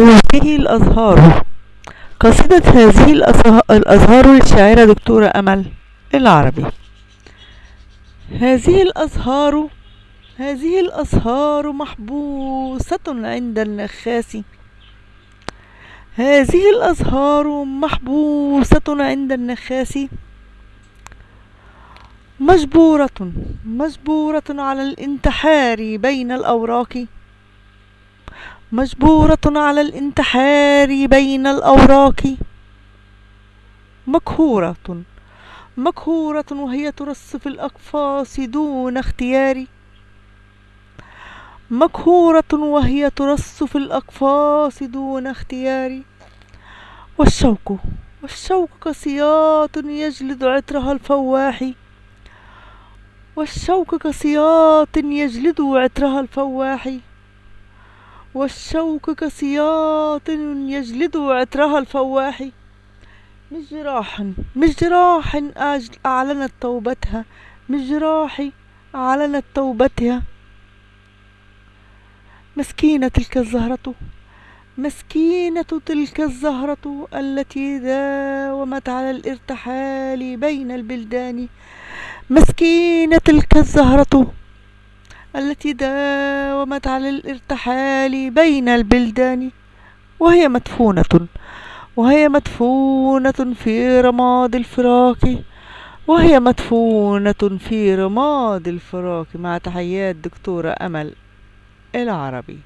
هذه الأزهار قصيدة هذه الأزه- الأزهار للشاعرة دكتورة أمل العربي. هذه الأزهار هذه الأزهار محبوسة عند النخاس. هذه الأزهار محبوسة عند النخاس. مجبورة مجبورة على الانتحار بين الأوراق. مجبورة على الانتحار بين الأوراق. مقهورة مقهورة وهي ترص في الأقفاص دون اختيار. مقهورة وهي ترص في الأقفاص دون اختيار. والشوك والشوك كسياط يجلد عطرها الفواح. والشوك كسياط يجلد عطرها الفواح. والشوك كسياط يجلد عطرها الفواح مش جراح مش جراح أعلنت توبتها. مش جراح أعلنت توبتها. مسكينة تلك الزهرة. مسكينة تلك الزهرة التي داومت على الارتحال بين البلدان. مسكينة تلك الزهرة. التي داومت على الارتحال بين البلدان وهي مدفونة وهي مدفونة في رماد الفراق وهي مدفونة في رماد الفراق مع تحيات دكتورة أمل العربي.